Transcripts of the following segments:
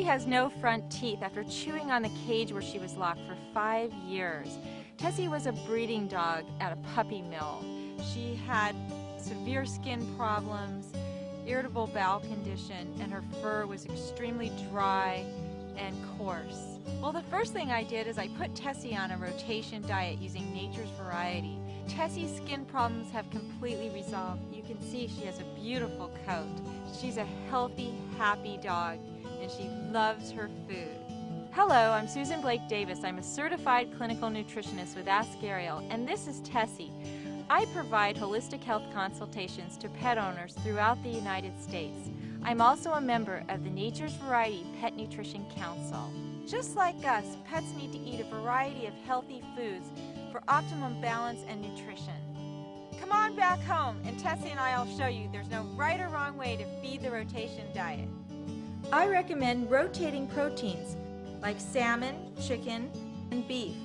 Tessie has no front teeth after chewing on the cage where she was locked for five years. Tessie was a breeding dog at a puppy mill. She had severe skin problems, irritable bowel condition, and her fur was extremely dry and coarse. Well, the first thing I did is I put Tessie on a rotation diet using Nature's Variety. Tessie's skin problems have completely resolved. You can see she has a beautiful coat. She's a healthy, happy dog, and she loves her food. Hello, I'm Susan Blake Davis. I'm a certified clinical nutritionist with Ask Ariel, and this is Tessie. I provide holistic health consultations to pet owners throughout the United States. I'm also a member of the Nature's Variety Pet Nutrition Council. Just like us, pets need to eat a variety of healthy foods for optimum balance and nutrition. Come on back home and Tessie and I will show you there's no right or wrong way to feed the rotation diet. I recommend rotating proteins like salmon, chicken, and beef.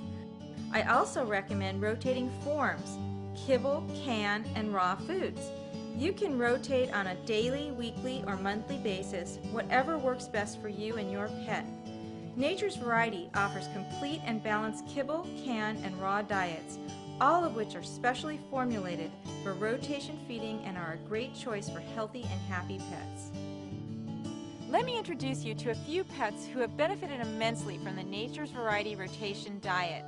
I also recommend rotating forms, kibble, canned, and raw foods. You can rotate on a daily, weekly, or monthly basis, whatever works best for you and your pet. Nature's Variety offers complete and balanced kibble, can, and raw diets, all of which are specially formulated for rotation feeding and are a great choice for healthy and happy pets. Let me introduce you to a few pets who have benefited immensely from the Nature's Variety rotation diet.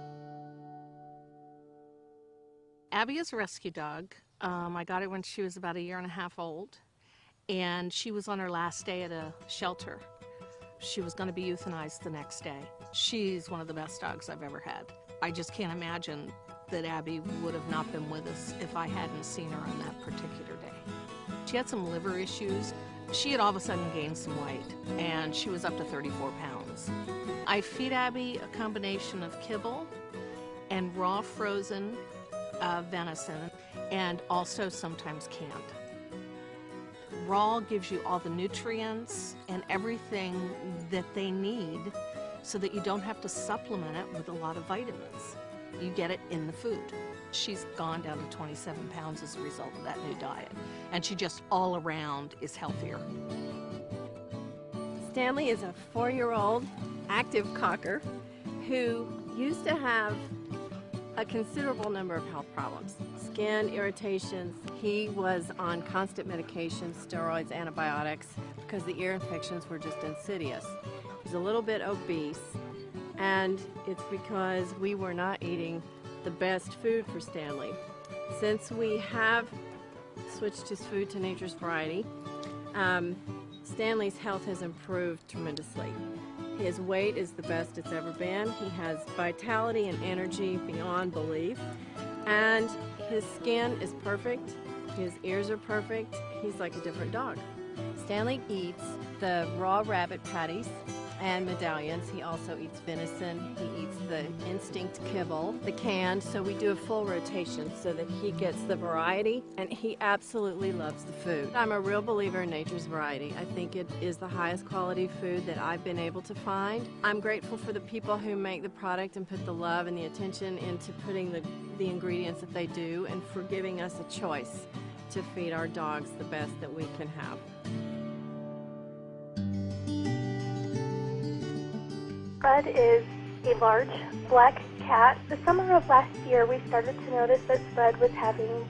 Abby is a rescue dog. Um, I got her when she was about a year and a half old, and she was on her last day at a shelter. She was going to be euthanized the next day. She's one of the best dogs I've ever had. I just can't imagine that Abby would have not been with us if I hadn't seen her on that particular day. She had some liver issues. She had all of a sudden gained some weight, and she was up to 34 pounds. I feed Abby a combination of kibble and raw frozen uh, venison, and also sometimes canned. Raw gives you all the nutrients and everything that they need so that you don't have to supplement it with a lot of vitamins. You get it in the food. She's gone down to 27 pounds as a result of that new diet. And she just all around is healthier. Stanley is a four-year-old active cocker who used to have a considerable number of health problems. Skin irritations. He was on constant medication, steroids, antibiotics, because the ear infections were just insidious. He's a little bit obese, and it's because we were not eating the best food for Stanley. Since we have switched his food to Nature's Variety, um, Stanley's health has improved tremendously. His weight is the best it's ever been. He has vitality and energy beyond belief. And his skin is perfect. His ears are perfect. He's like a different dog. Stanley eats the raw rabbit patties and medallions. He also eats venison. He eats the instinct kibble, the canned, so we do a full rotation so that he gets the variety and he absolutely loves the food. I'm a real believer in nature's variety. I think it is the highest quality food that I've been able to find. I'm grateful for the people who make the product and put the love and the attention into putting the, the ingredients that they do and for giving us a choice to feed our dogs the best that we can have. Spud is a large black cat. The summer of last year, we started to notice that Spud was having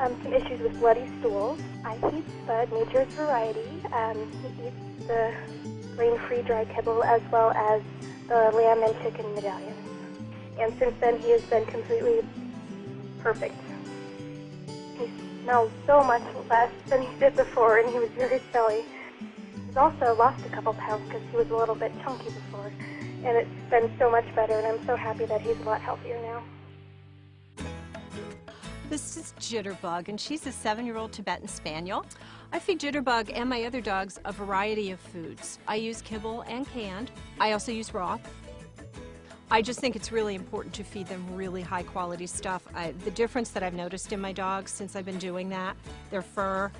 um, some issues with bloody stools. I feed Spud Nature's Variety. Um, he eats the grain-free dry kibble as well as the lamb and chicken medallions. And since then, he has been completely perfect. He smells so much less than he did before, and he was very silly. He's also lost a couple pounds because he was a little bit chunky before and it's been so much better, and I'm so happy that he's a lot healthier now. This is Jitterbug, and she's a seven-year-old Tibetan Spaniel. I feed Jitterbug and my other dogs a variety of foods. I use kibble and canned. I also use raw. I just think it's really important to feed them really high quality stuff. I, the difference that I've noticed in my dogs since I've been doing that, their fur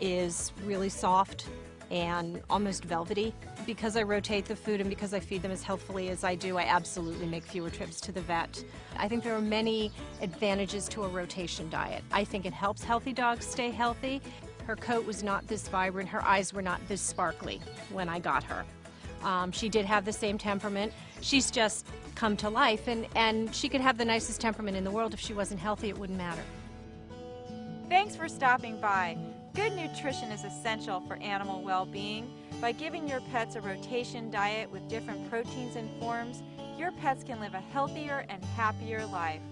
is really soft and almost velvety. Because I rotate the food and because I feed them as healthfully as I do, I absolutely make fewer trips to the vet. I think there are many advantages to a rotation diet. I think it helps healthy dogs stay healthy. Her coat was not this vibrant, her eyes were not this sparkly when I got her. Um, she did have the same temperament. She's just come to life, and, and she could have the nicest temperament in the world. If she wasn't healthy, it wouldn't matter. Thanks for stopping by. Good nutrition is essential for animal well-being. By giving your pets a rotation diet with different proteins and forms, your pets can live a healthier and happier life.